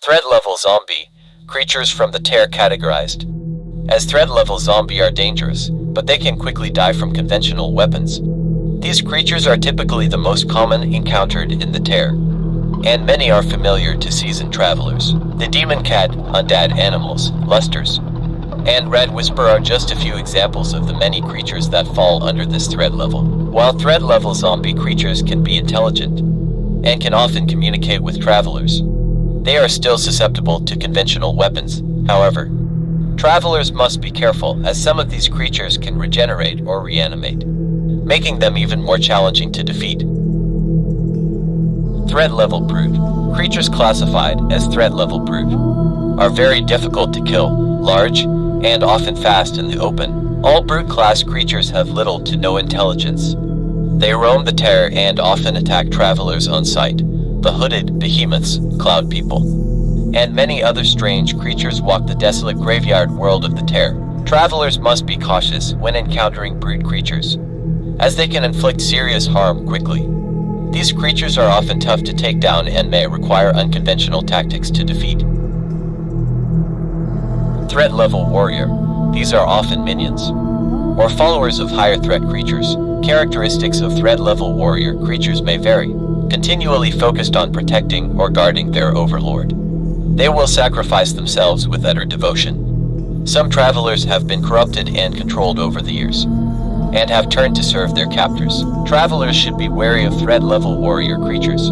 Threat level zombie, creatures from the tear categorized. As threat level zombie are dangerous, but they can quickly die from conventional weapons. These creatures are typically the most common encountered in the tear, and many are familiar to seasoned travelers. The demon cat, undead animals, lusters, and red whisper are just a few examples of the many creatures that fall under this threat level. While threat level zombie creatures can be intelligent and can often communicate with travelers, they are still susceptible to conventional weapons, however. Travelers must be careful as some of these creatures can regenerate or reanimate, making them even more challenging to defeat. Threat level brute. Creatures classified as threat level brute are very difficult to kill, large, and often fast in the open. All brute class creatures have little to no intelligence. They roam the tear and often attack travelers on sight the hooded behemoths, cloud people, and many other strange creatures walk the desolate graveyard world of the Tear. Travelers must be cautious when encountering brute creatures, as they can inflict serious harm quickly. These creatures are often tough to take down and may require unconventional tactics to defeat. Threat level warrior. These are often minions, or followers of higher threat creatures. Characteristics of threat level warrior creatures may vary continually focused on protecting or guarding their overlord. They will sacrifice themselves with utter devotion. Some travelers have been corrupted and controlled over the years, and have turned to serve their captors. Travelers should be wary of threat-level warrior creatures,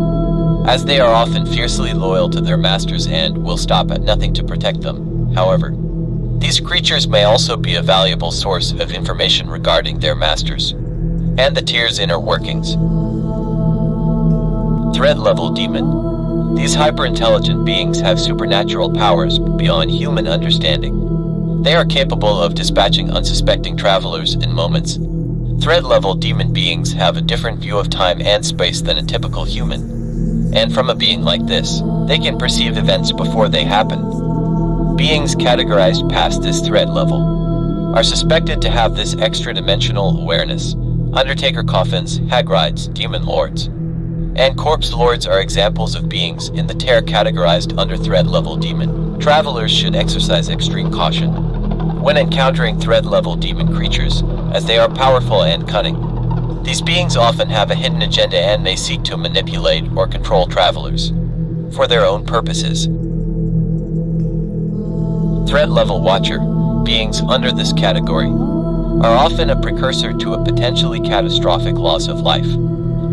as they are often fiercely loyal to their masters and will stop at nothing to protect them. However, these creatures may also be a valuable source of information regarding their masters, and the tear's inner workings. Threat level demon. These hyper-intelligent beings have supernatural powers beyond human understanding. They are capable of dispatching unsuspecting travelers in moments. Thread-level demon beings have a different view of time and space than a typical human. And from a being like this, they can perceive events before they happen. Beings categorized past this thread level are suspected to have this extra-dimensional awareness. Undertaker coffins, hag rides, demon lords, and corpse lords are examples of beings in the tear categorized under threat level demon. Travelers should exercise extreme caution when encountering threat level demon creatures, as they are powerful and cunning. These beings often have a hidden agenda and may seek to manipulate or control travelers for their own purposes. Threat level watcher, beings under this category, are often a precursor to a potentially catastrophic loss of life.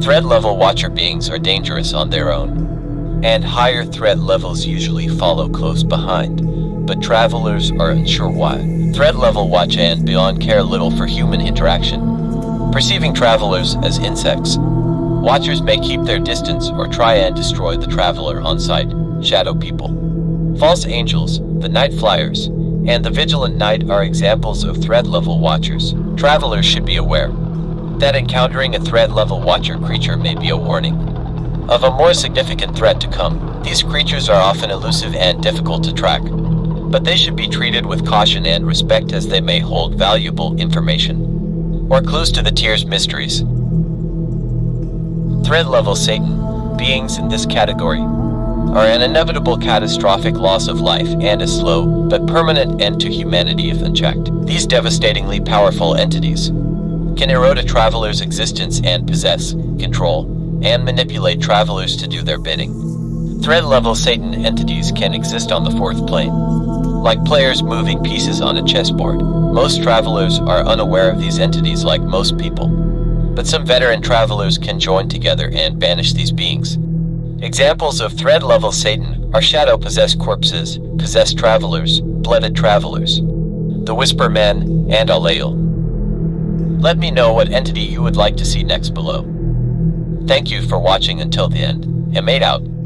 Threat level watcher beings are dangerous on their own, and higher threat levels usually follow close behind, but travelers are unsure why. Threat level watch and beyond care little for human interaction, perceiving travelers as insects. Watchers may keep their distance or try and destroy the traveler on sight, shadow people. False angels, the night flyers, and the vigilant night are examples of threat level watchers. Travelers should be aware that encountering a threat level watcher creature may be a warning of a more significant threat to come. These creatures are often elusive and difficult to track, but they should be treated with caution and respect as they may hold valuable information or clues to the tear's mysteries. Threat level Satan, beings in this category, are an inevitable catastrophic loss of life and a slow but permanent end to humanity if unchecked. These devastatingly powerful entities can erode a traveler's existence and possess, control, and manipulate travelers to do their bidding. Threat level Satan entities can exist on the fourth plane. Like players moving pieces on a chessboard, most travelers are unaware of these entities like most people. But some veteran travelers can join together and banish these beings. Examples of threat level Satan are shadow possessed corpses, possessed travelers, blooded travelers, the Whisper Men, and Alael. Let me know what entity you would like to see next below. Thank you for watching until the end, and made out.